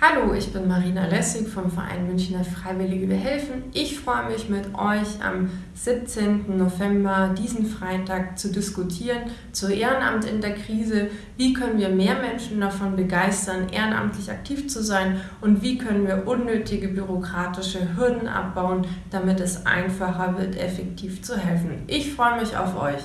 Hallo, ich bin Marina Lessig vom Verein Münchner Freiwillige Wir helfen. Ich freue mich mit euch am 17. November diesen Freitag zu diskutieren zur Ehrenamt in der Krise. Wie können wir mehr Menschen davon begeistern, ehrenamtlich aktiv zu sein und wie können wir unnötige bürokratische Hürden abbauen, damit es einfacher wird, effektiv zu helfen. Ich freue mich auf euch.